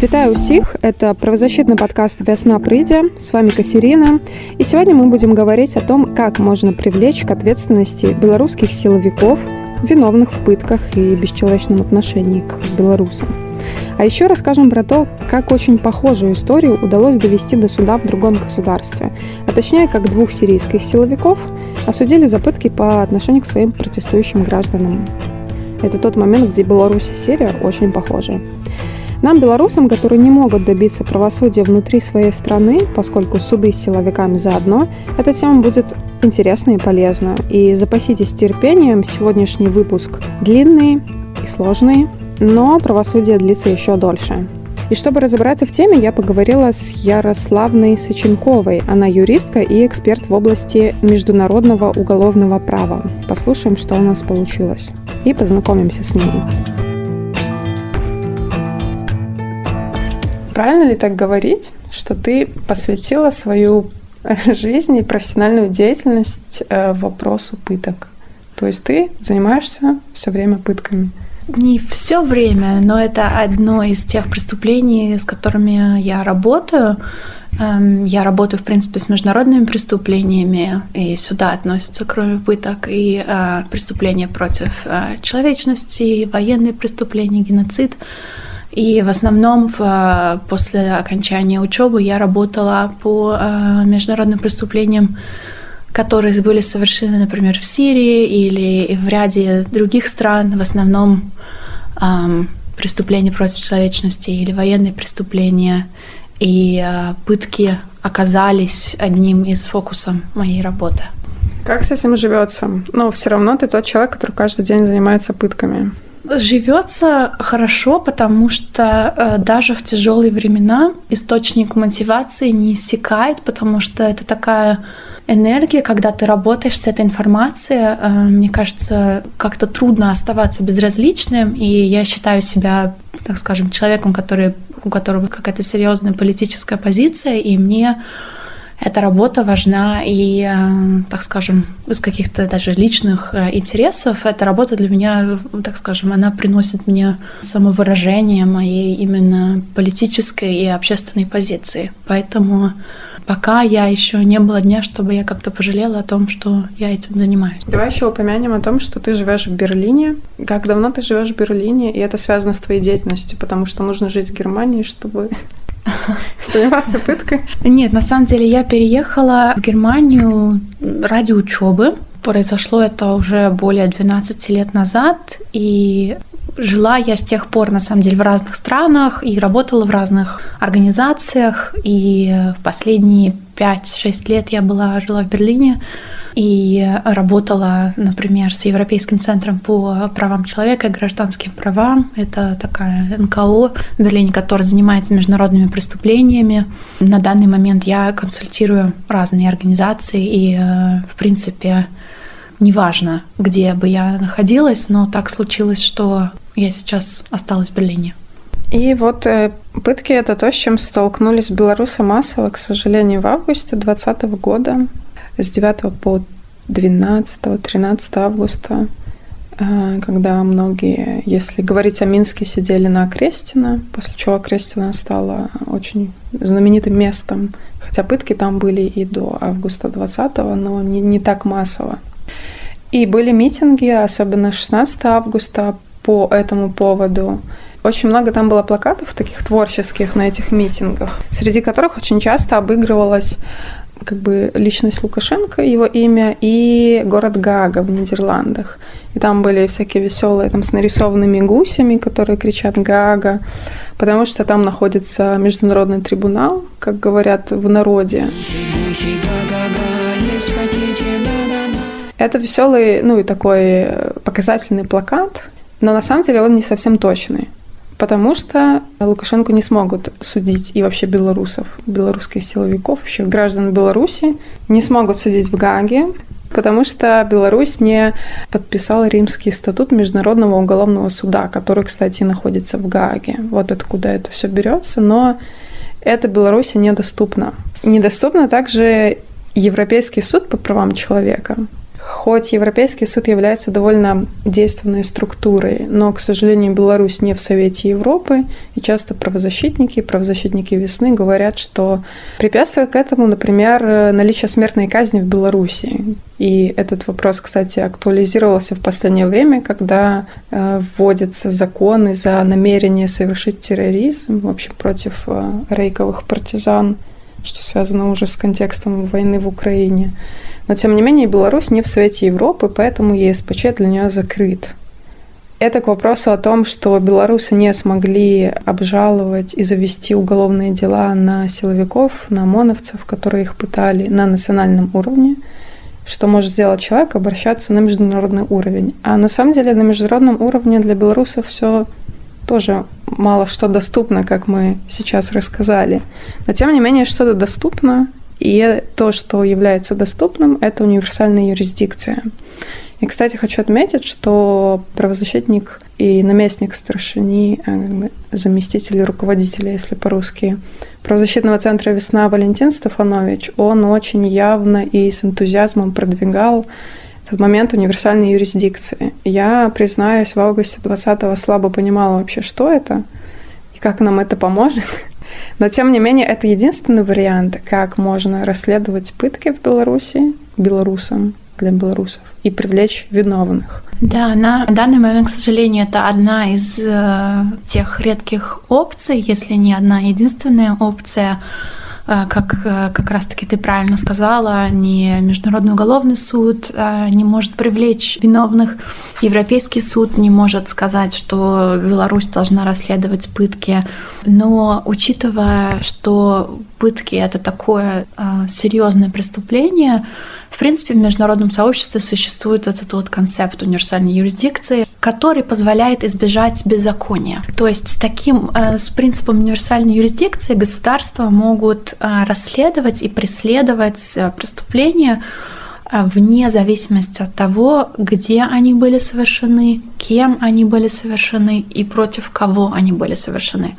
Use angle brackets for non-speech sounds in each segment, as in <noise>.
Вітаю ўсіх это правозащитный подкаст вясна прыйдзе с вами Катерина и сегодня мы будем говорить о том как можно привлечь к ответственности белорусских силовиков виновных в пытках и бесчеловечном отношении к белорусам а еще расскажем про то как очень похожую историю удалось довести до суда в другом государстве а точнее как двух сирийских силовиков осудили за пытки по отношению к своим протестующим гражданам это тот момент где беларусь и сирия очень похожи нам, белорусам, которые не могут добиться правосудия внутри своей страны, поскольку суды с силовиками заодно, эта тема будет интересна и полезна. И запаситесь терпением, сегодняшний выпуск длинный и сложный, но правосудие длится еще дольше. И чтобы разобраться в теме, я поговорила с Ярославной Соченковой. Она юристка и эксперт в области международного уголовного права. Послушаем, что у нас получилось. И познакомимся с ней. Правильно ли так говорить, что ты посвятила свою <laughs> жизнь и профессиональную деятельность э, вопросу пыток? То есть ты занимаешься все время пытками? Не все время, но это одно из тех преступлений, с которыми я работаю. Эм, я работаю, в принципе, с международными преступлениями, и сюда относятся, кроме пыток, и э, преступления против э, человечности, военные преступления, геноцид. И в основном в, после окончания учебы я работала по э, международным преступлениям, которые были совершены, например, в Сирии или в ряде других стран, в основном э, преступления против человечности или военные преступления. И э, пытки оказались одним из фокусов моей работы. Как с этим живется? Но все равно ты тот человек, который каждый день занимается пытками. Живется хорошо, потому что э, даже в тяжелые времена источник мотивации не иссякает, потому что это такая энергия, когда ты работаешь с этой информацией, э, мне кажется, как-то трудно оставаться безразличным, и я считаю себя, так скажем, человеком, который, у которого какая-то серьезная политическая позиция, и мне эта работа важна и, э, так скажем, из каких-то даже личных э, интересов. Эта работа для меня, так скажем, она приносит мне самовыражение моей именно политической и общественной позиции. Поэтому пока я еще не было дня, чтобы я как-то пожалела о том, что я этим занимаюсь. Давай еще упомянем о том, что ты живешь в Берлине. Как давно ты живешь в Берлине, и это связано с твоей деятельностью, потому что нужно жить в Германии, чтобы <laughs> заниматься пыткой? Нет, на самом деле я переехала в Германию ради учебы. Произошло это уже более 12 лет назад, и жила я с тех пор, на самом деле, в разных странах и работала в разных организациях. И в последние 5-6 лет я была, жила в Берлине и работала, например, с Европейским центром по правам человека и гражданским правам. Это такая НКО в Берлине, которая занимается международными преступлениями. На данный момент я консультирую разные организации и, э, в принципе, неважно, где бы я находилась, но так случилось, что я сейчас осталась в Берлине. И вот э, пытки — это то, с чем столкнулись белорусы массово, к сожалению, в августе 2020 года с 9 по 12-13 августа, э, когда многие, если говорить о Минске, сидели на Крестина, после чего Крестина стала очень знаменитым местом, хотя пытки там были и до августа 20 но не, не так массово. И были митинги, особенно 16 августа, по этому поводу. Очень много там было плакатов таких творческих на этих митингах, среди которых очень часто обыгрывалась как бы личность Лукашенко, его имя, и город Гага в Нидерландах. И там были всякие веселые, там с нарисованными гусями, которые кричат Гага, потому что там находится международный трибунал, как говорят в народе. Это веселый, ну и такой показательный плакат, но на самом деле он не совсем точный потому что Лукашенко не смогут судить и вообще белорусов, белорусских силовиков, вообще граждан Беларуси не смогут судить в Гаге, потому что Беларусь не подписала Римский статут Международного уголовного суда, который, кстати, находится в Гааге. Вот откуда это все берется, но это Беларуси недоступно. Недоступно также Европейский суд по правам человека, Хоть Европейский суд является довольно действенной структурой, но, к сожалению, Беларусь не в Совете Европы, и часто правозащитники, правозащитники весны говорят, что препятствие к этому, например, наличие смертной казни в Беларуси. И этот вопрос, кстати, актуализировался в последнее время, когда э, вводятся законы за намерение совершить терроризм, в общем, против э, рейковых партизан, что связано уже с контекстом войны в Украине. Но, тем не менее, Беларусь не в Совете Европы, поэтому ЕСПЧ для нее закрыт. Это к вопросу о том, что белорусы не смогли обжаловать и завести уголовные дела на силовиков, на ОМОНовцев, которые их пытали на национальном уровне. Что может сделать человек? Обращаться на международный уровень. А на самом деле на международном уровне для белорусов все тоже мало что доступно, как мы сейчас рассказали. Но тем не менее что-то доступно, и то, что является доступным, это универсальная юрисдикция. И, кстати, хочу отметить, что правозащитник и наместник старшини, э, заместитель руководителя, если по-русски, правозащитного центра «Весна» Валентин Стефанович, он очень явно и с энтузиазмом продвигал этот момент универсальной юрисдикции. Я, признаюсь, в августе 20-го слабо понимала вообще, что это и как нам это поможет. Но, тем не менее, это единственный вариант, как можно расследовать пытки в Беларуси белорусам для белорусов и привлечь виновных. Да, на данный момент, к сожалению, это одна из э, тех редких опций, если не одна единственная опция, как э, как раз-таки ты правильно сказала, ни Международный уголовный суд э, не может привлечь виновных, Европейский суд не может сказать, что Беларусь должна расследовать пытки. Но учитывая, что пытки это такое серьезное преступление, в принципе, в международном сообществе существует этот вот концепт универсальной юрисдикции, который позволяет избежать беззакония. То есть с таким, э, с принципом универсальной юрисдикции государства могут э, расследовать и преследовать э, преступления вне зависимости от того, где они были совершены, кем они были совершены и против кого они были совершены.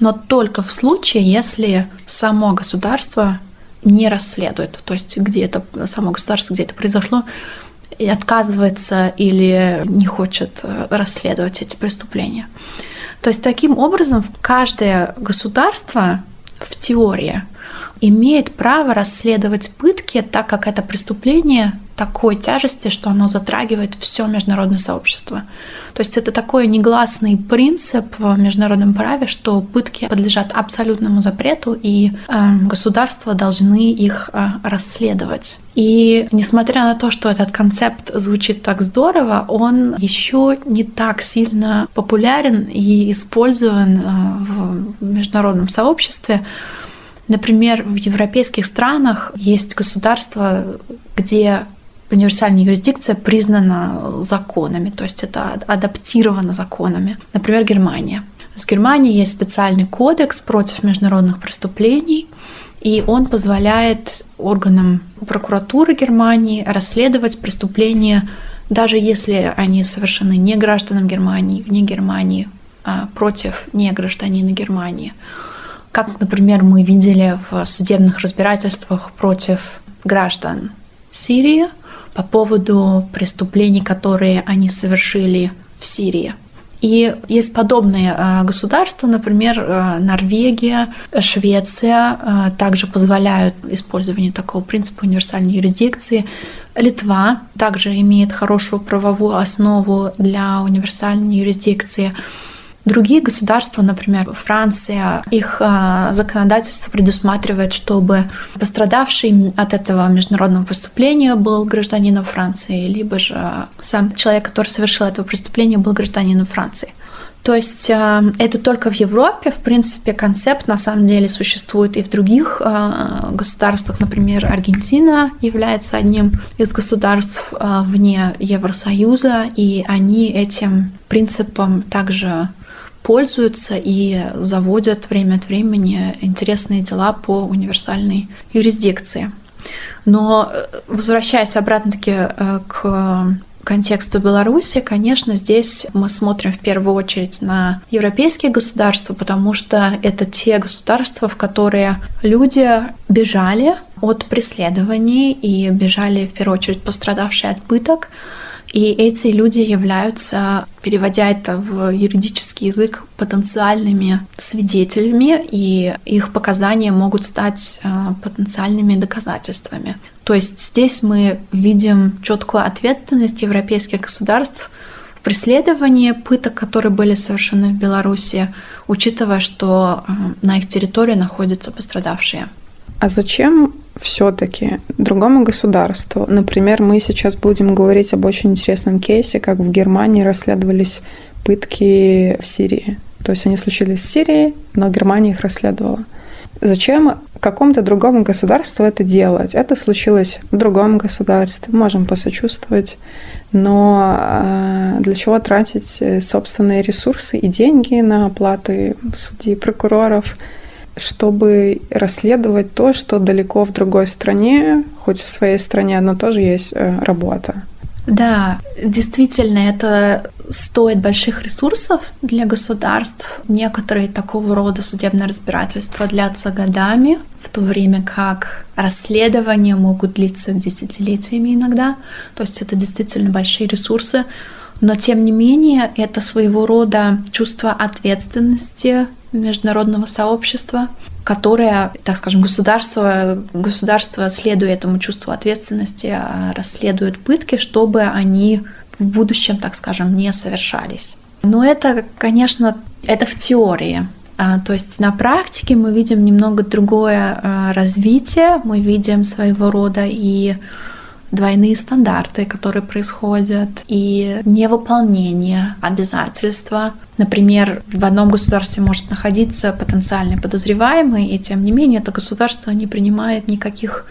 Но только в случае, если само государство не расследует, то есть где это само государство, где это произошло, и отказывается или не хочет э, расследовать эти преступления. То есть таким образом каждое государство в теории имеет право расследовать пытки, так как это преступление такой тяжести, что оно затрагивает все международное сообщество. То есть это такой негласный принцип в международном праве, что пытки подлежат абсолютному запрету, и э, государства должны их э, расследовать. И несмотря на то, что этот концепт звучит так здорово, он еще не так сильно популярен и использован э, в международном сообществе. Например, в европейских странах есть государства, где универсальная юрисдикция признана законами, то есть это адаптировано законами. Например, Германия. В Германии есть специальный кодекс против международных преступлений, и он позволяет органам прокуратуры Германии расследовать преступления, даже если они совершены не гражданам Германии, вне Германии, а против не гражданина Германии. Как, например, мы видели в судебных разбирательствах против граждан Сирии по поводу преступлений, которые они совершили в Сирии. И есть подобные э, государства, например, э, Норвегия, Швеция э, также позволяют использование такого принципа универсальной юрисдикции. Литва также имеет хорошую правовую основу для универсальной юрисдикции. Другие государства, например, Франция, их а, законодательство предусматривает, чтобы пострадавший от этого международного преступления был гражданином Франции, либо же сам человек, который совершил это преступление, был гражданином Франции. То есть а, это только в Европе, в принципе, концепт на самом деле существует и в других а, государствах. Например, Аргентина является одним из государств вне Евросоюза, и они этим принципом также пользуются и заводят время от времени интересные дела по универсальной юрисдикции. Но э, возвращаясь обратно-таки э, к, контексту Беларуси, конечно, здесь мы смотрим в первую очередь на европейские государства, потому что это те государства, в которые люди бежали от преследований и бежали в первую очередь пострадавшие от пыток, и эти люди являются, переводя это в юридический язык, потенциальными свидетелями, и их показания могут стать а, потенциальными доказательствами. То есть здесь мы видим четкую ответственность европейских государств в преследовании пыток, которые были совершены в Беларуси, учитывая, что а, на их территории находятся пострадавшие. А зачем все-таки другому государству? Например, мы сейчас будем говорить об очень интересном кейсе, как в Германии расследовались пытки в Сирии. То есть они случились в Сирии, но Германия их расследовала. Зачем какому-то другому государству это делать? Это случилось в другом государстве, можем посочувствовать, но э, для чего тратить э, собственные ресурсы и деньги на оплаты судей, прокуроров, чтобы расследовать то, что далеко в другой стране, хоть в своей стране, но тоже есть э, работа. Да, действительно, это стоит больших ресурсов для государств. Некоторые такого рода судебные разбирательства длятся годами, в то время как расследования могут длиться десятилетиями иногда. То есть это действительно большие ресурсы. Но тем не менее, это своего рода чувство ответственности международного сообщества, которое, так скажем, государство, государство, следуя этому чувству ответственности, а, расследует пытки, чтобы они в будущем, так скажем, не совершались. Но это, конечно, это в теории. А, то есть на практике мы видим немного другое а, развитие, мы видим своего рода и двойные стандарты, которые происходят, и невыполнение обязательства. Например, в одном государстве может находиться потенциальный подозреваемый, и тем не менее это государство не принимает никаких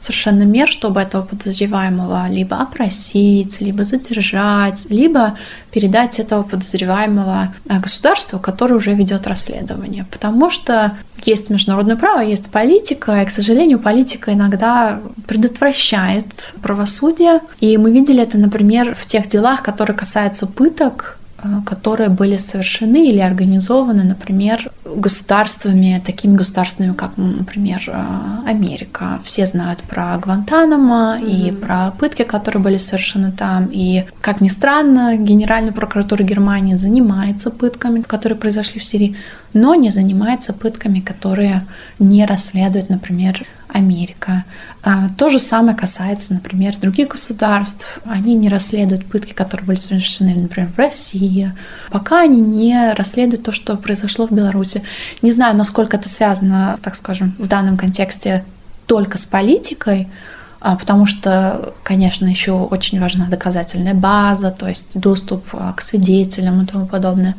совершенно мер, чтобы этого подозреваемого либо опросить, либо задержать, либо передать этого подозреваемого э, государству, которое уже ведет расследование. Потому что есть международное право, есть политика, и, к сожалению, политика иногда предотвращает правосудие. И мы видели это, например, в тех делах, которые касаются пыток, которые были совершены или организованы, например, государствами, такими государствами, как, например, э, Америка. Все знают про Гвантанамо mm-hmm. и про пытки, которые были совершены там. И, как ни странно, Генеральная прокуратура Германии занимается пытками, которые произошли в Сирии, но не занимается пытками, которые не расследуют, например, Америка. А, то же самое касается, например, других государств. Они не расследуют пытки, которые были совершены, например, в России, пока они не расследуют то, что произошло в Беларуси. Не знаю, насколько это связано, так скажем, в данном контексте только с политикой, а, потому что, конечно, еще очень важна доказательная база, то есть доступ а, к свидетелям и тому подобное.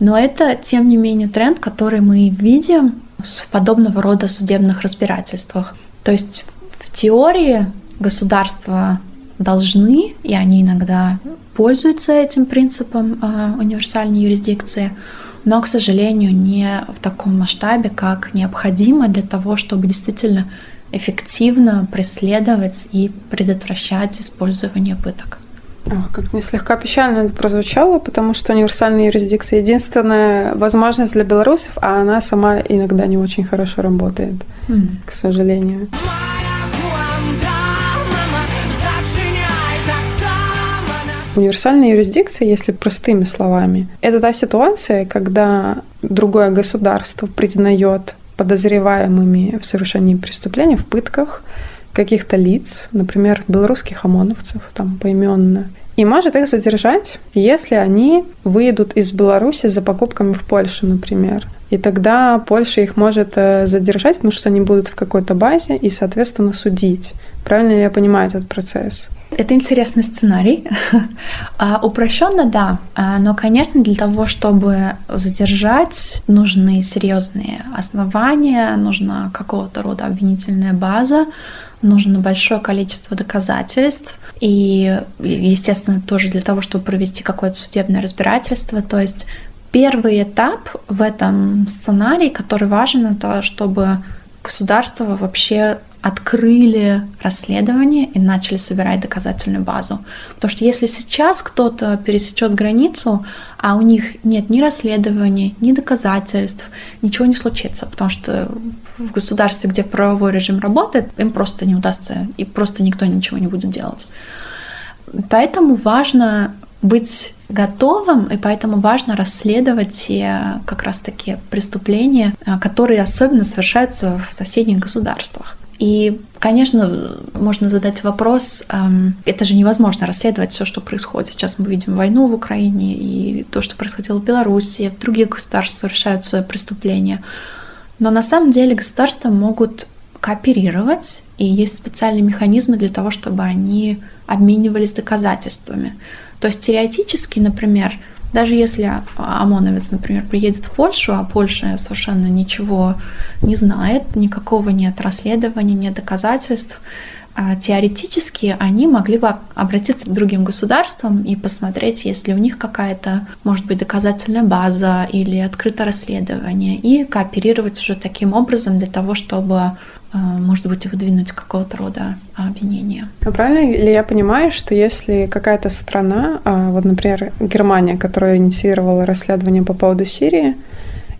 Но это, тем не менее, тренд, который мы видим в подобного рода судебных разбирательствах. То есть в теории государства должны, и они иногда пользуются этим принципом э, универсальной юрисдикции, но, к сожалению, не в таком масштабе, как необходимо для того, чтобы действительно эффективно преследовать и предотвращать использование пыток. Как мне слегка печально это прозвучало, потому что универсальная юрисдикция единственная возможность для белорусов, а она сама иногда не очень хорошо работает, mm. к сожалению. Универсальная юрисдикция, если простыми словами, это та ситуация, когда другое государство признает подозреваемыми в совершении преступления, в пытках, каких-то лиц, например, белорусских ОМОНовцев, там поименно, и может их задержать, если они выйдут из Беларуси за покупками в Польшу, например. И тогда Польша их может э, задержать, потому что они будут в какой-то базе и, соответственно, судить. Правильно ли я понимаю этот процесс? Это интересный сценарий. <laughs> а, упрощенно, да. А, но, конечно, для того, чтобы задержать, нужны серьезные основания, нужна какого-то рода обвинительная база, нужно большое количество доказательств. И, естественно, тоже для того, чтобы провести какое-то судебное разбирательство. То есть первый этап в этом сценарии, который важен, это чтобы государство вообще открыли расследование и начали собирать доказательную базу. Потому что если сейчас кто-то пересечет границу, а у них нет ни расследования, ни доказательств, ничего не случится, потому что в государстве, где правовой режим работает, им просто не удастся, и просто никто ничего не будет делать. Поэтому важно быть готовым, и поэтому важно расследовать те как раз-таки преступления, которые особенно совершаются в соседних государствах. И, конечно, можно задать вопрос, это же невозможно расследовать все, что происходит. Сейчас мы видим войну в Украине и то, что происходило в Беларуси, в других государствах совершаются преступления. Но на самом деле государства могут кооперировать, и есть специальные механизмы для того, чтобы они обменивались доказательствами. То есть теоретически, например, даже если ОМОНовец, например, приедет в Польшу, а Польша совершенно ничего не знает, никакого нет расследования, нет доказательств, а теоретически они могли бы обратиться к другим государствам и посмотреть, есть ли у них какая-то, может быть, доказательная база или открытое расследование, и кооперировать уже таким образом для того, чтобы может быть, выдвинуть какого-то рода обвинения. А правильно ли я понимаю, что если какая-то страна, а, вот, например, Германия, которая инициировала расследование по поводу Сирии,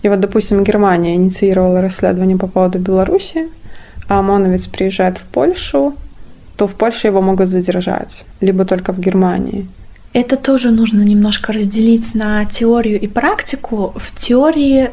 и вот, допустим, Германия инициировала расследование по поводу Беларуси, а ОМОНовец приезжает в Польшу, то в Польше его могут задержать, либо только в Германии. Это тоже нужно немножко разделить на теорию и практику. В теории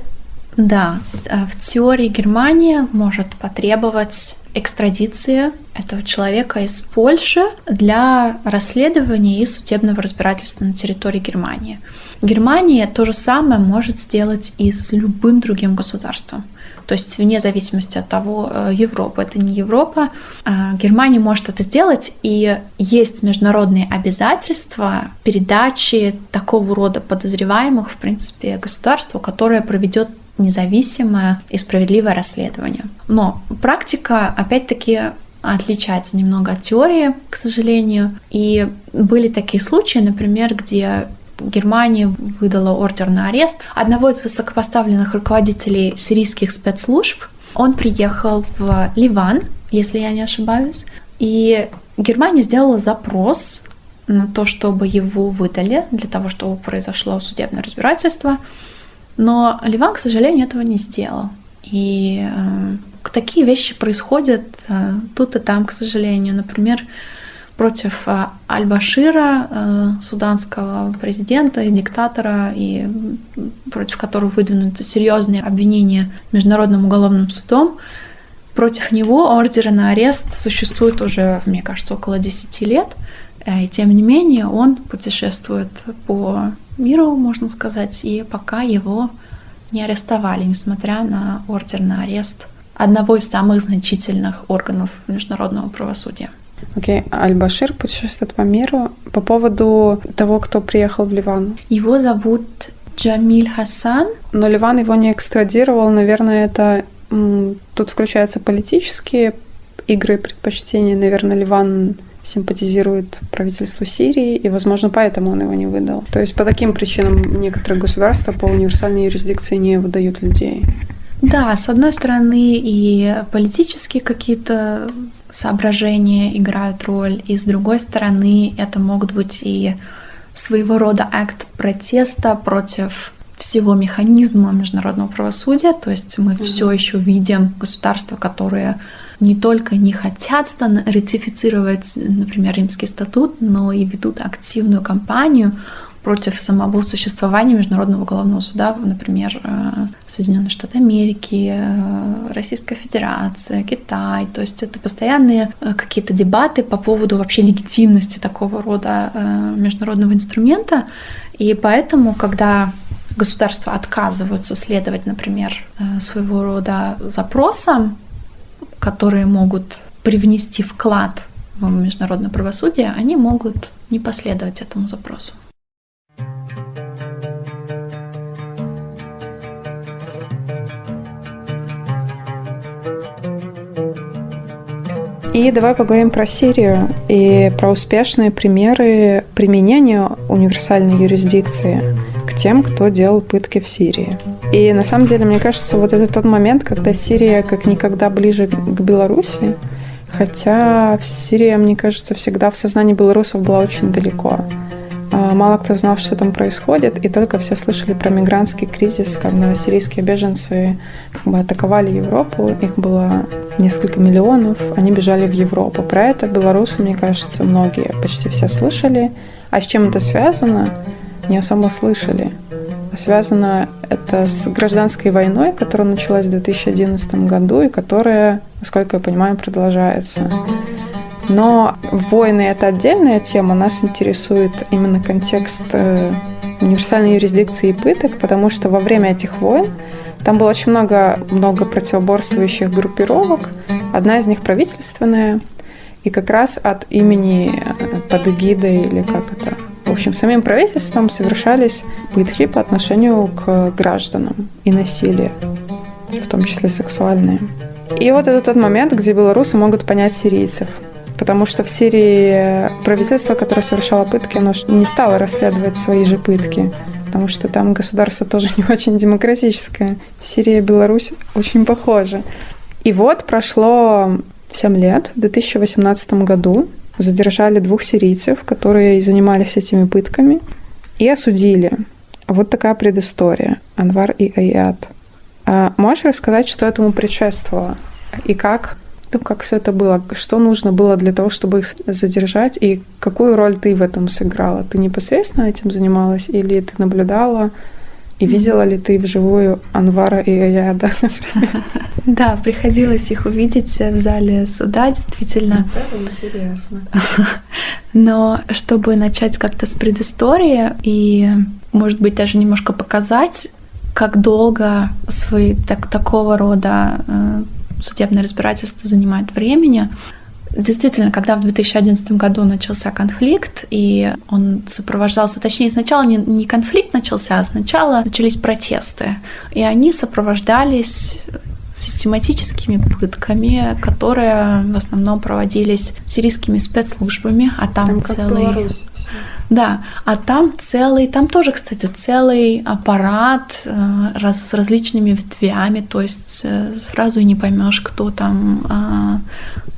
да, э, в теории Германия может потребовать экстрадиции этого человека из Польши для расследования и судебного разбирательства на территории Германии. Германия то же самое может сделать и с любым другим государством. То есть вне зависимости от того, э, Европа это не Европа, а Германия может это сделать, и есть международные обязательства передачи такого рода подозреваемых, в принципе, государству, которое проведет независимое и справедливое расследование. Но практика, опять-таки, отличается немного от теории, к сожалению. И были такие случаи, например, где Германия выдала ордер на арест одного из высокопоставленных руководителей сирийских спецслужб. Он приехал в Ливан, если я не ошибаюсь, и Германия сделала запрос на то, чтобы его выдали, для того, чтобы произошло судебное разбирательство. Но Ливан, к сожалению, этого не сделал. И э, такие вещи происходят э, тут и там, к сожалению. Например, против э, Аль-Башира, э, суданского президента и диктатора, и против которого выдвинуты серьезные обвинения Международным уголовным судом. Против него ордеры на арест существуют уже, мне кажется, около 10 лет. Э, и тем не менее он путешествует по миру, можно сказать, и пока его не арестовали, несмотря на ордер на арест одного из самых значительных органов международного правосудия. Окей, okay. Аль-Башир путешествует по миру. По поводу того, кто приехал в Ливан. Его зовут Джамиль Хасан. Но Ливан его не экстрадировал. Наверное, это тут включаются политические игры предпочтения. Наверное, Ливан симпатизирует правительству Сирии, и, возможно, поэтому он его не выдал. То есть по таким причинам некоторые государства по универсальной юрисдикции не выдают людей. Да, с одной стороны и политические какие-то соображения играют роль, и с другой стороны это могут быть и своего рода акт протеста против всего механизма международного правосудия, то есть мы mm-hmm. все еще видим государства, которые не только не хотят ратифицировать, например, Римский статут, но и ведут активную кампанию против самого существования Международного уголовного суда, например, э, Соединенные Штаты Америки, э, Российская Федерация, Китай. То есть это постоянные э, какие-то дебаты по поводу вообще легитимности такого рода международного инструмента. И поэтому, когда государства отказываются следовать, например, своего рода запросам, которые могут привнести вклад в международное правосудие, они могут не последовать этому запросу. И давай поговорим про Сирию и про успешные примеры применения универсальной юрисдикции к тем, кто делал пытки в Сирии. И на самом деле, мне кажется, вот это тот момент, когда Сирия как никогда ближе к Беларуси, Хотя Сирия, мне кажется, всегда в сознании белорусов была очень далеко. А, мало кто знал, что там происходит, и только все слышали про мигрантский кризис, когда сирийские беженцы как бы атаковали Европу, их было несколько миллионов, они бежали в Европу. Про это белорусы, мне кажется, многие, почти все слышали. А с чем это связано, не особо слышали. Связано это с гражданской войной, которая началась в 2011 году и которая, насколько я понимаю, продолжается. Но войны — это отдельная тема. Нас интересует именно контекст э, универсальной юрисдикции и пыток, потому что во время этих войн там было очень много, много противоборствующих группировок. Одна из них правительственная, и как раз от имени э, под эгидой или как это в общем, самим правительством совершались пытки по отношению к гражданам и насилие, в том числе сексуальные. И вот это тот момент, где белорусы могут понять сирийцев. Потому что в Сирии правительство, которое совершало пытки, оно не стало расследовать свои же пытки. Потому что там государство тоже <laughs> не очень демократическое. Сирия и Беларусь очень похожи. И вот прошло 7 лет, в 2018 году задержали двух сирийцев, которые занимались этими пытками, и осудили. Вот такая предыстория. Анвар и Аят. А можешь рассказать, что этому предшествовало? И как, ну, как все это было? Что нужно было для того, чтобы их задержать? И какую роль ты в этом сыграла? Ты непосредственно этим занималась или ты наблюдала? И видела ли ты вживую Анвара и Аяда? <laughs> Да, приходилось их увидеть в зале суда, действительно. Это интересно. <laughs> Но чтобы начать как-то с предыстории и, может быть, даже немножко показать, как долго свои так, такого рода э, судебное разбирательство занимает времени, Действительно, когда в 2011 году начался конфликт, и он сопровождался, точнее, сначала не, не конфликт начался, а сначала начались протесты. И они сопровождались систематическими пытками, которые в основном проводились сирийскими спецслужбами, а там, там целый... Да, а там целый, там тоже, кстати, целый аппарат э, раз, с различными ветвями, то есть э, сразу и не поймешь, кто там, э,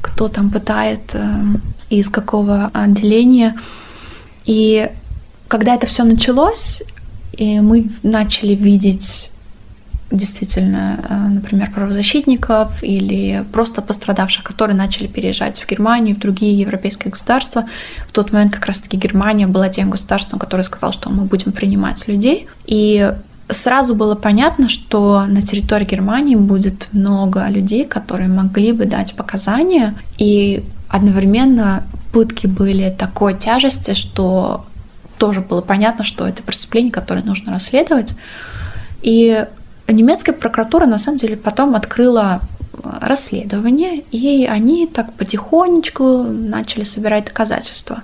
кто там пытает, э, из какого отделения. И когда это все началось, и мы начали видеть действительно, э, например, правозащитников или просто пострадавших, которые начали переезжать в Германию, в другие европейские государства. В тот момент как раз-таки Германия была тем государством, которое сказал, что мы будем принимать людей. И сразу было понятно, что на территории Германии будет много людей, которые могли бы дать показания, и одновременно пытки были такой тяжести, что тоже было понятно, что это преступление, которое нужно расследовать. И немецкая прокуратура на самом деле потом открыла э, расследование, и они так потихонечку начали собирать доказательства.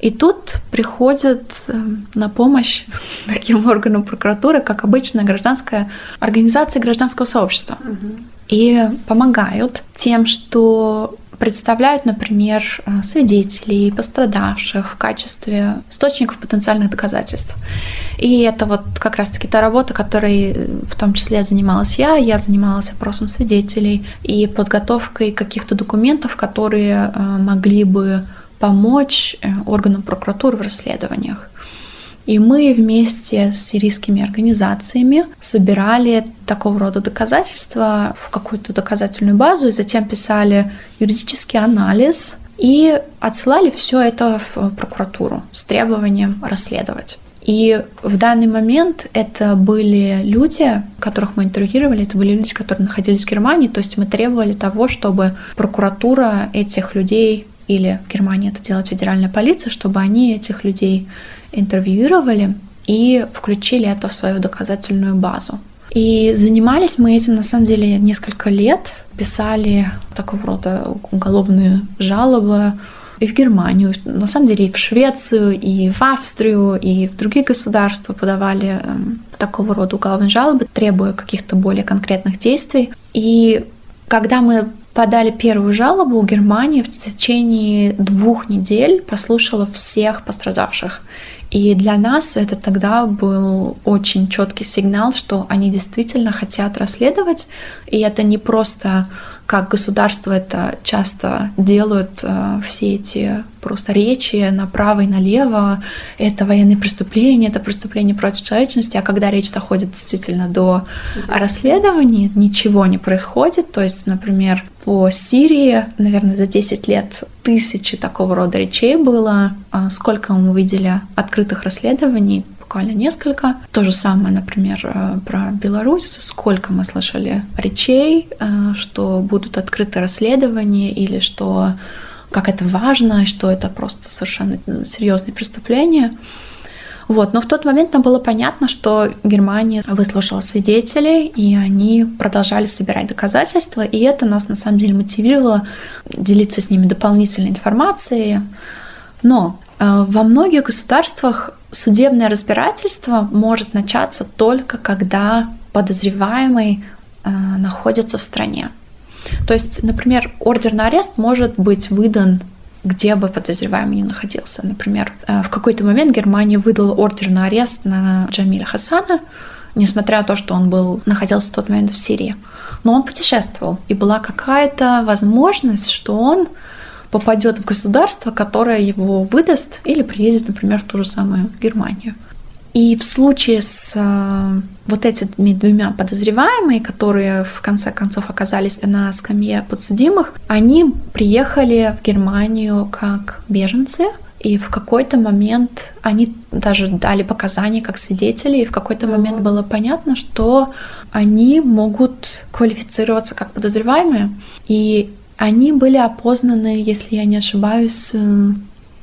И тут приходит э, на помощь <laughs> таким органам прокуратуры, как обычная гражданская организация гражданского сообщества. Угу. И помогают тем, что представляют, например, э, свидетелей, пострадавших в качестве источников потенциальных доказательств. И это вот как раз-таки та работа, которой э, в том числе занималась я. Я занималась опросом свидетелей и подготовкой каких-то документов, которые э, могли бы помочь органам прокуратуры в расследованиях. И мы вместе с сирийскими организациями собирали такого рода доказательства в какую-то доказательную базу и затем писали юридический анализ и отсылали все это в прокуратуру с требованием расследовать. И в данный момент это были люди, которых мы интервьюировали, это были люди, которые находились в Германии, то есть мы требовали того, чтобы прокуратура этих людей или в Германии это делает федеральная полиция, чтобы они этих людей интервьюировали и включили это в свою доказательную базу. И занимались мы этим на самом деле несколько лет, писали такого рода уголовные жалобы и в Германию, на самом деле и в Швецию, и в Австрию, и в другие государства подавали эм, такого рода уголовные жалобы, требуя каких-то более конкретных действий. И когда мы подали первую жалобу, Германия в течение двух недель послушала всех пострадавших. И для нас это тогда был очень четкий сигнал, что они действительно хотят расследовать, и это не просто как государство это часто делают, э, все эти просто речи направо и налево, это военные преступления, это преступление против человечности, а когда речь доходит действительно до расследований, ничего не происходит. То есть, например, по Сирии, наверное, за 10 лет тысячи такого рода речей было. А сколько мы видели открытых расследований? Буквально несколько. То же самое, например, э, про Беларусь. Сколько мы слышали речей, э, что будут открыты расследования или что как это важно, что это просто совершенно серьезные преступления. Вот. Но в тот момент нам было понятно, что Германия выслушала свидетелей, и они продолжали собирать доказательства, и это нас на самом деле мотивировало делиться с ними дополнительной информацией. Но э, во многих государствах судебное разбирательство может начаться только когда подозреваемый э, находится в стране. То есть, например, ордер на арест может быть выдан где бы подозреваемый ни находился. Например, э, в какой-то момент Германия выдала ордер на арест на Джамиля Хасана, несмотря на то, что он был, находился в тот момент в Сирии. Но он путешествовал, и была какая-то возможность, что он попадет в государство, которое его выдаст или приедет, например, в ту же самую Германию. И в случае с э, вот этими двумя подозреваемыми, которые в конце концов оказались на скамье подсудимых, они приехали в Германию как беженцы, и в какой-то момент они даже дали показания как свидетели, и в какой-то момент было понятно, что они могут квалифицироваться как подозреваемые. И они были опознаны, если я не ошибаюсь, э,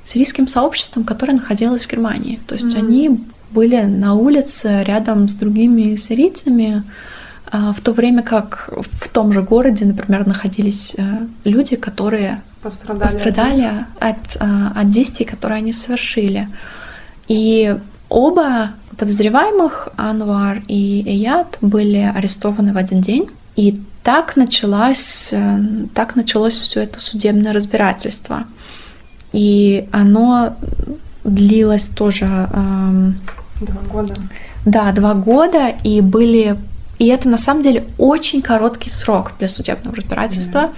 сирийским сообществом, которое находилось в Германии. То есть mm-hmm. они были на улице рядом с другими сирийцами, а, в то время как в том же городе, например, находились э, люди, которые пострадали, пострадали от, э, от действий, которые они совершили. И оба подозреваемых, Анвар и Эят, были арестованы в один день. И так началось, э, так началось все это судебное разбирательство. И оно длилось тоже... Эм, два года. Да, два года, и были... И это на самом деле очень короткий срок для судебного разбирательства, mm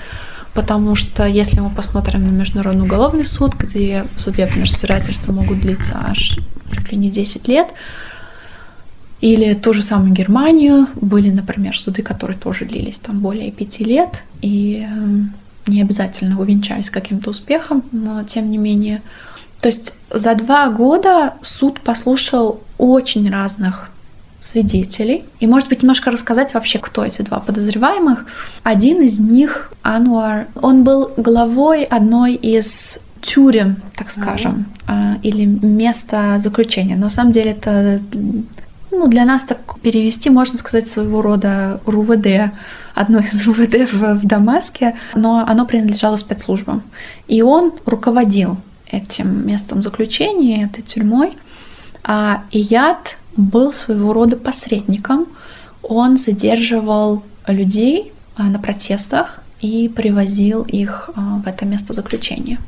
потому что если мы посмотрим на Международный уголовный суд, где судебные разбирательства могут длиться аж чуть ли не 10 лет, или ту же самую Германию. Были, например, суды, которые тоже длились там более пяти лет и эм, не обязательно увенчались каким-то успехом, но тем не менее. То есть за два года суд послушал очень разных свидетелей. И, может быть, немножко рассказать вообще, кто эти два подозреваемых. Один из них, Ануар, он был главой одной из тюрем, так скажем, mm-hmm. или места заключения. Но на самом деле это ну, для нас так перевести, можно сказать, своего рода РУВД, одно из РУВД в, в Дамаске, но оно принадлежало спецслужбам. И он руководил этим местом заключения, этой тюрьмой. А Ияд был своего рода посредником. Он задерживал людей а, на протестах и привозил их а, в это место заключения.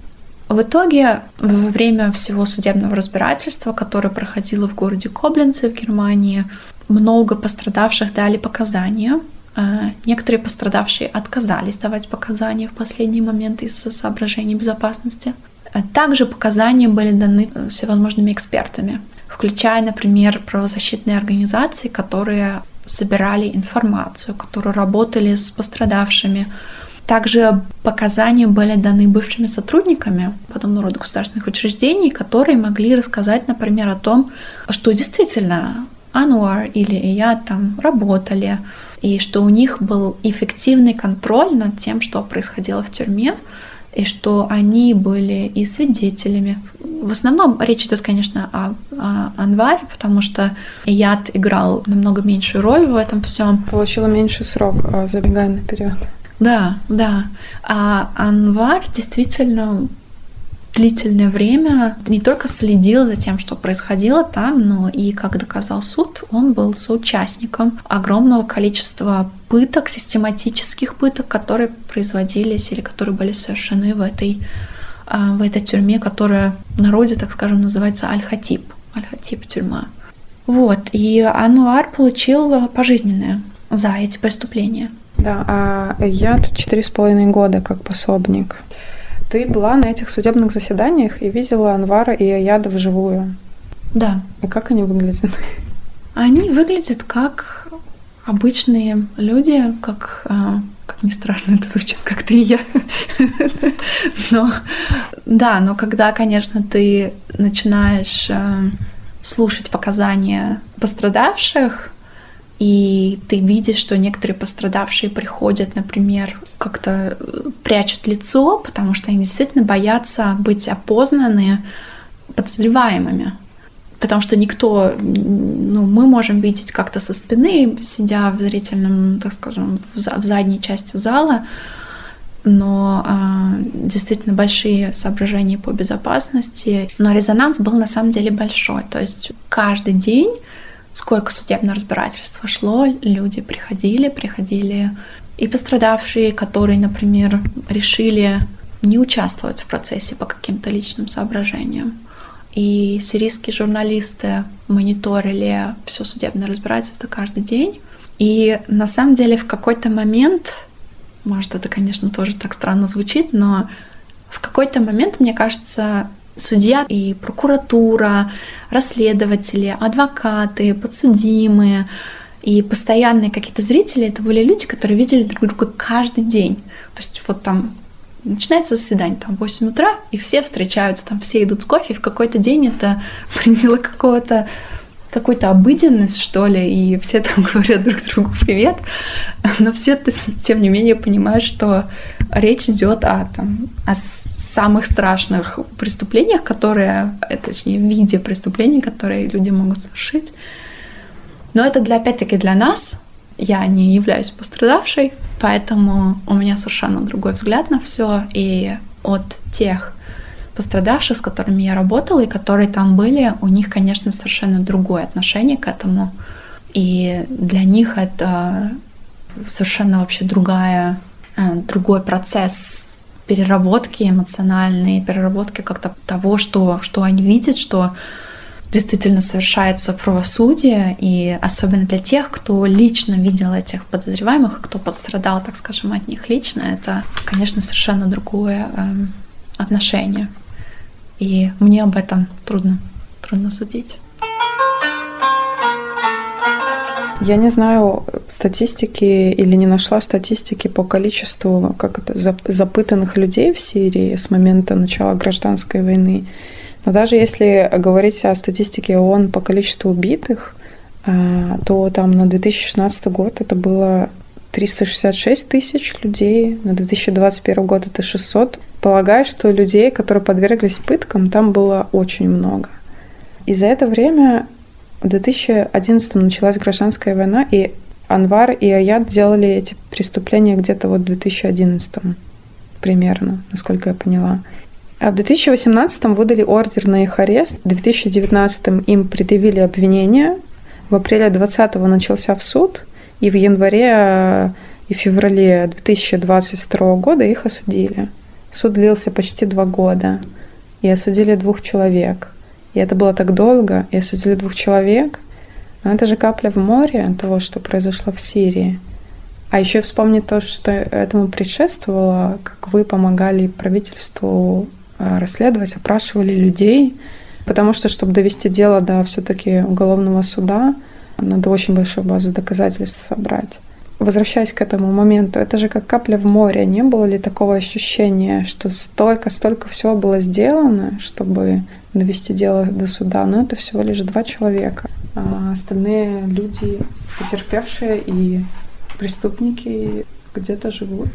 В итоге, во время всего судебного разбирательства, которое проходило в городе Коблинце в Германии, много пострадавших дали показания. А, некоторые пострадавшие отказались давать показания в последний момент из-за соображений безопасности. А также показания были даны э, всевозможными экспертами, включая, например, правозащитные организации, которые собирали информацию, которые работали с пострадавшими, также показания были даны бывшими сотрудниками подобного рода государственных учреждений, которые могли рассказать, например, о том, что действительно Ануар или я там работали, и что у них был эффективный контроль над тем, что происходило в тюрьме, и что они были и свидетелями. В основном речь идет, конечно, о, о Анваре, потому что Яд играл намного меньшую роль в этом всем. Получила меньший срок, а, забегая наперед. Да, да. А Анвар действительно длительное время не только следил за тем, что происходило там, но и, как доказал суд, он был соучастником огромного количества пыток, систематических пыток, которые производились или которые были совершены в этой, а, в этой тюрьме, которая в народе, так скажем, называется Аль-Хатиб. Аль-Хатиб тюрьма. Вот, и Ануар получил пожизненное за эти преступления. Да, а я четыре с половиной года как пособник. Ты была на этих судебных заседаниях и видела Анвара и Аяда вживую. Да. И как они выглядят? Они выглядят как обычные люди, как, а, как ни странно это звучит, как ты и я. Но да, но когда, конечно, ты начинаешь а, слушать показания пострадавших, и ты видишь, что некоторые пострадавшие приходят, например, как-то э, прячут лицо, потому что они действительно боятся быть опознаны подозреваемыми. Потому что никто, ну, мы можем видеть как-то со спины, сидя в зрительном, так скажем, в, задней части зала, но э, действительно большие соображения по безопасности. Но резонанс был на самом деле большой. То есть каждый день сколько судебного разбирательства шло, люди приходили, приходили и пострадавшие, которые, например, решили не участвовать в процессе по каким-то личным соображениям. И сирийские журналисты мониторили все судебное разбирательство каждый день. И на самом деле в какой-то момент, может это, конечно, тоже так странно звучит, но в какой-то момент, мне кажется, судья и прокуратура, расследователи, адвокаты, подсудимые и постоянные какие-то зрители, это были люди, которые видели друг друга каждый день. То есть вот там начинается заседание, там 8 утра, и все встречаются, там все идут с кофе, и в какой-то день это <laughs> приняло какого-то какую-то обыденность, что ли, и все там <laughs> говорят друг другу привет, но все тем не менее понимают, что речь идет о, там, о самых страшных преступлениях, которые, э, точнее, виде преступлений, которые люди могут совершить. Но это для, опять-таки для нас. Я не являюсь пострадавшей, поэтому у меня совершенно другой взгляд на все. И от тех пострадавших, с которыми я работала и которые там были, у них, конечно, совершенно другое отношение к этому. И для них это совершенно вообще другая, другой процесс переработки эмоциональной, переработки как-то того, что, что они видят, что действительно совершается правосудие, и особенно для тех, кто лично видел этих подозреваемых, кто пострадал, так скажем, от них лично, это, конечно, совершенно другое э, отношение. И мне об этом трудно, трудно судить. Я не знаю статистики или не нашла статистики по количеству как это, запытанных людей в Сирии с момента начала гражданской войны. Но даже если говорить о статистике ООН по количеству убитых, а, то там на 2016 год это было 366 тысяч людей, на 2021 год это 600 Полагаю, что людей, которые подверглись пыткам, там было очень много. И за это время в 2011 началась гражданская война, и Анвар и Аят делали эти преступления где-то вот в 2011 примерно, насколько я поняла. А в 2018 выдали ордер на их арест, в 2019 им предъявили обвинение, в апреле 2020 начался в суд, и в январе и феврале 2022 года их осудили. Суд длился почти два года, и осудили двух человек. И это было так долго, и осудили двух человек. Но это же капля в море того, что произошло в Сирии. А еще вспомнить то, что этому предшествовало, как вы помогали правительству э, расследовать, опрашивали людей, потому что, чтобы довести дело до все-таки уголовного суда, надо очень большую базу доказательств собрать возвращаясь к этому моменту, это же как капля в море. Не было ли такого ощущения, что столько-столько всего было сделано, чтобы довести дело до суда, но это всего лишь два человека. А остальные люди, потерпевшие и преступники, где-то живут.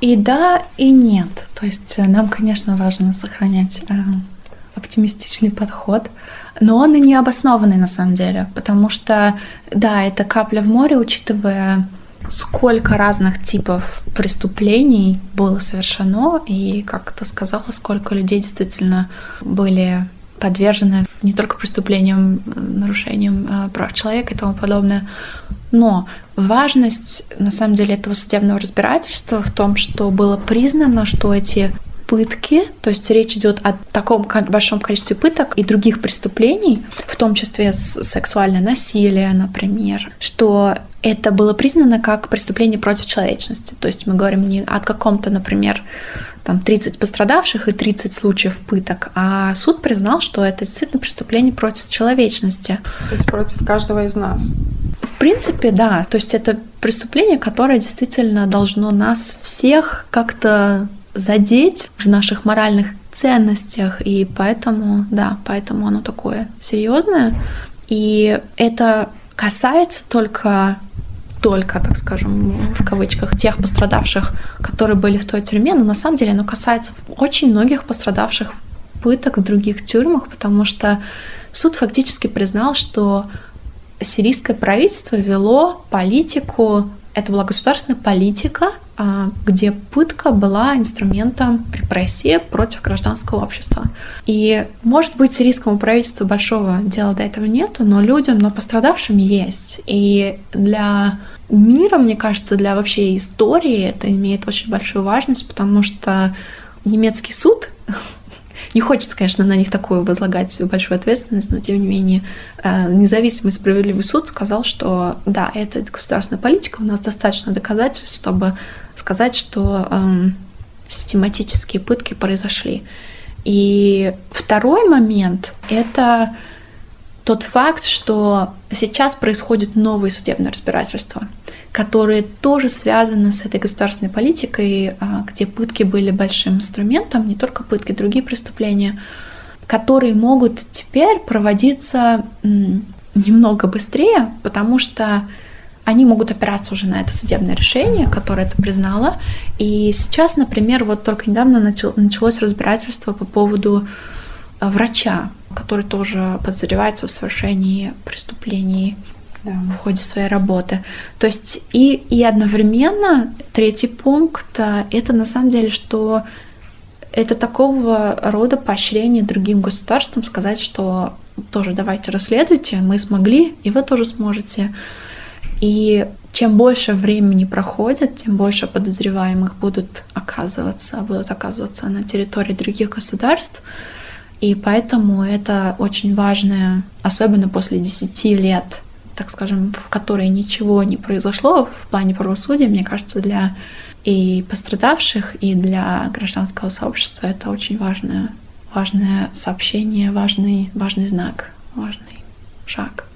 И да, и нет. То есть э, нам, конечно, важно сохранять э, оптимистичный подход, но он и не обоснованный на самом деле, потому что, да, это капля в море, учитывая сколько разных типов преступлений было совершено, и, как ты сказала, сколько людей действительно были подвержены не только преступлениям, э, нарушениям э, прав человека и тому подобное, но важность, на самом деле, этого судебного разбирательства в том, что было признано, что эти пытки, то есть речь идет о таком большом количестве пыток и других преступлений, в том числе сексуальное насилие, например, что это было признано как преступление против человечности. То есть мы говорим не о каком-то, например, там 30 пострадавших и 30 случаев пыток, а суд признал, что это действительно преступление против человечности. То есть против каждого из нас. В принципе, да. То есть это преступление, которое действительно должно нас всех как-то задеть в наших моральных ценностях, и поэтому, да, поэтому оно такое серьезное. И это касается только только, так скажем, в кавычках, тех пострадавших, которые были в той тюрьме, но на самом деле оно касается очень многих пострадавших пыток в других тюрьмах, потому что суд фактически признал, что сирийское правительство вело политику, это была государственная политика, где пытка была инструментом репрессии против гражданского общества. И, может быть, сирийскому правительству большого дела до этого нету, но людям, но пострадавшим есть. И для мира, мне кажется, для вообще истории это имеет очень большую важность, потому что немецкий суд <laughs> не хочется, конечно, на них такую возлагать большую ответственность, но тем не менее э, независимый справедливый суд сказал, что да, это государственная политика, у нас достаточно доказательств, чтобы сказать, что эм, систематические пытки произошли. И второй момент — это тот факт, что сейчас происходит новое судебное разбирательство, которые тоже связаны с этой государственной политикой, а, где пытки были большим инструментом, не только пытки, другие преступления, которые могут теперь проводиться немного быстрее, потому что они могут опираться уже на это судебное решение, которое это признало. И сейчас, например, вот только недавно началось разбирательство по поводу а, врача, который тоже подозревается в совершении преступлений да. в ходе своей работы. То есть и, и одновременно третий пункт а, это на самом деле, что это такого рода поощрение другим государствам сказать, что тоже давайте расследуйте, мы смогли, и вы тоже сможете. И чем больше времени проходит, тем больше подозреваемых будут оказываться, будут оказываться на территории других государств. И поэтому это очень важное, особенно после 10 лет, так скажем, в которые ничего не произошло в плане правосудия, мне кажется, для и пострадавших, и для гражданского сообщества это очень важное, важное сообщение, важный, важный знак, важный шаг.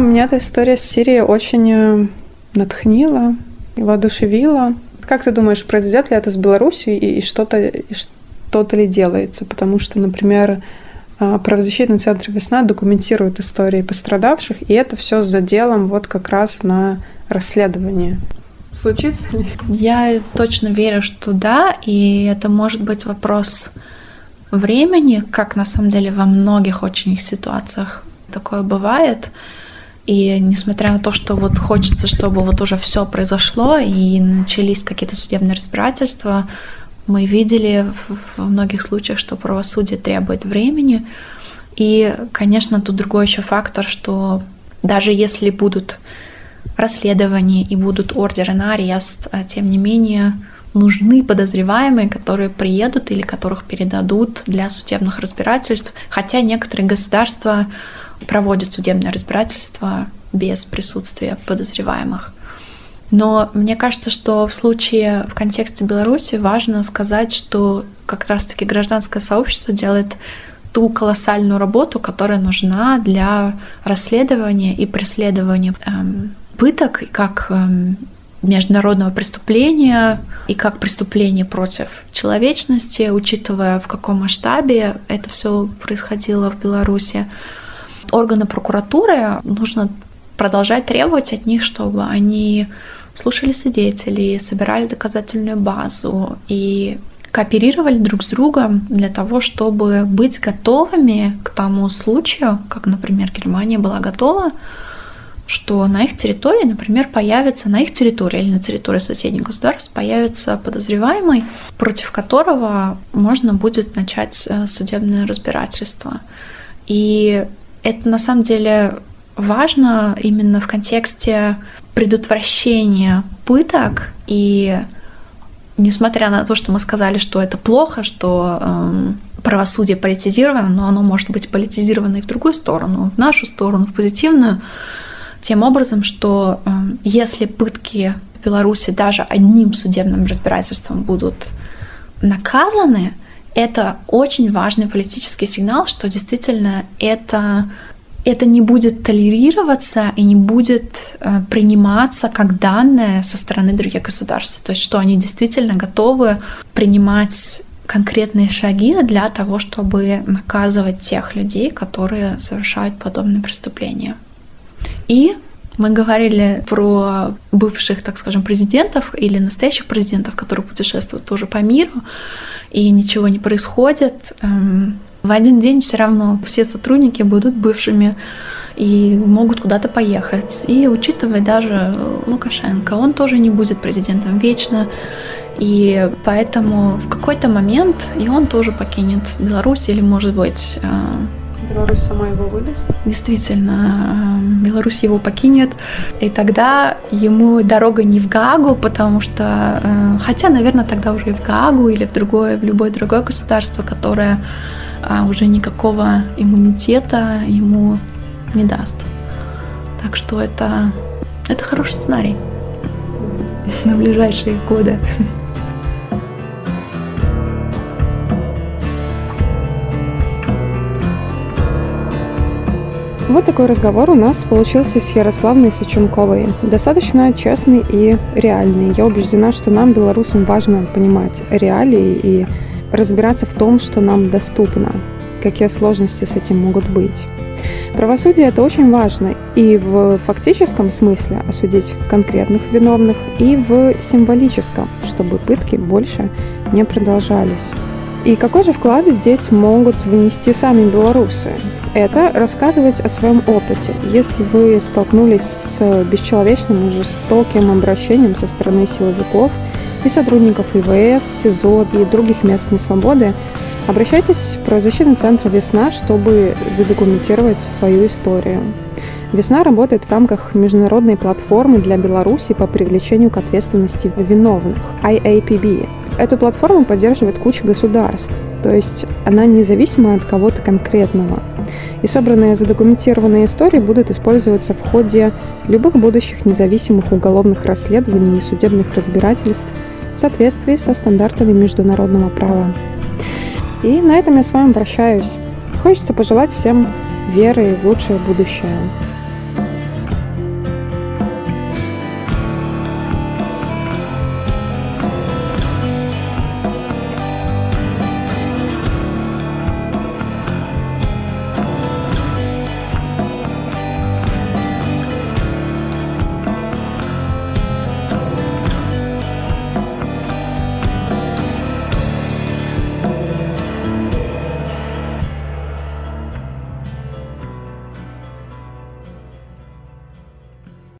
Меня эта история с Сирией очень э, натхнила и воодушевила. Как ты думаешь, произойдет ли это с Беларусью и, и что-то что-то ли делается? Потому что, например, э, правозащитный центр «Весна» документирует истории пострадавших, и это все с заделом вот как раз на расследование. Случится ли? Я точно верю, что да, и это может быть вопрос времени, как на самом деле во многих очень ситуациях такое бывает. И несмотря на то, что вот хочется, чтобы вот уже все произошло и начались какие-то судебные разбирательства, мы видели в многих случаях, что правосудие требует времени. И, конечно, тут другой еще фактор, что даже если будут расследования и будут ордеры на арест, а тем не менее нужны подозреваемые, которые приедут или которых передадут для судебных разбирательств, хотя некоторые государства проводят судебное разбирательство без присутствия подозреваемых. Но мне кажется, что в случае в контексте Беларуси важно сказать, что как раз-таки гражданское сообщество делает ту колоссальную работу, которая нужна для расследования и преследования эм, пыток как эм, международного преступления и как преступление против человечности, учитывая в каком масштабе это все происходило в Беларуси органы прокуратуры нужно продолжать требовать от них, чтобы они слушали свидетелей, собирали доказательную базу и кооперировали друг с другом для того, чтобы быть готовыми к тому случаю, как, например, Германия была готова, что на их территории, например, появится на их территории или на территории соседних государств появится подозреваемый, против которого можно будет начать э, судебное разбирательство. И это на самом деле важно именно в контексте предотвращения пыток и несмотря на то, что мы сказали, что это плохо, что э, правосудие политизировано, но оно может быть политизировано и в другую сторону, в нашу сторону, в позитивную, тем образом, что э, если пытки в Беларуси даже одним судебным разбирательством будут наказаны, это очень важный политический сигнал, что действительно это это не будет толерироваться и не будет э, приниматься как данное со стороны других государств. То есть что они действительно готовы принимать конкретные шаги для того, чтобы наказывать тех людей, которые совершают подобные преступления. И мы говорили про бывших, так скажем, президентов или настоящих президентов, которые путешествуют тоже по миру, и ничего не происходит. Эм, в один день все равно все сотрудники будут бывшими и могут куда-то поехать. И учитывая даже Лукашенко, он тоже не будет президентом вечно. И поэтому в какой-то момент и он тоже покинет Беларусь или, может быть, э, Беларусь сама его выдаст? Действительно, э, Беларусь его покинет, и тогда ему дорога не в Гагу, потому что, э, хотя, наверное, тогда уже и в Гагу или в другое, в любое другое государство, которое а уже никакого иммунитета ему не даст. Так что это, это хороший сценарий на ближайшие годы. Вот такой разговор у нас получился с Ярославной Сыченковой. Достаточно честный и реальный. Я убеждена, что нам, белорусам, важно понимать реалии и разбираться в том, что нам доступно, какие сложности с этим могут быть. Правосудие это очень важно и в фактическом смысле осудить конкретных виновных, и в символическом, чтобы пытки больше не продолжались. И какой же вклад здесь могут внести сами белорусы? Это рассказывать о своем опыте. Если вы столкнулись с бесчеловечным и жестоким обращением со стороны силовиков – и сотрудников ИВС, СИЗО и других мест несвободы, обращайтесь в правозащитный центр «Весна», чтобы задокументировать свою историю. «Весна» работает в рамках международной платформы для Беларуси по привлечению к ответственности виновных – IAPB. Эту платформу поддерживает куча государств, то есть она независима от кого-то конкретного. И собранные задокументированные истории будут использоваться в ходе любых будущих независимых уголовных расследований и судебных разбирательств в соответствии со стандартами международного права. И на этом я с вами прощаюсь. Хочется пожелать всем веры в лучшее будущее.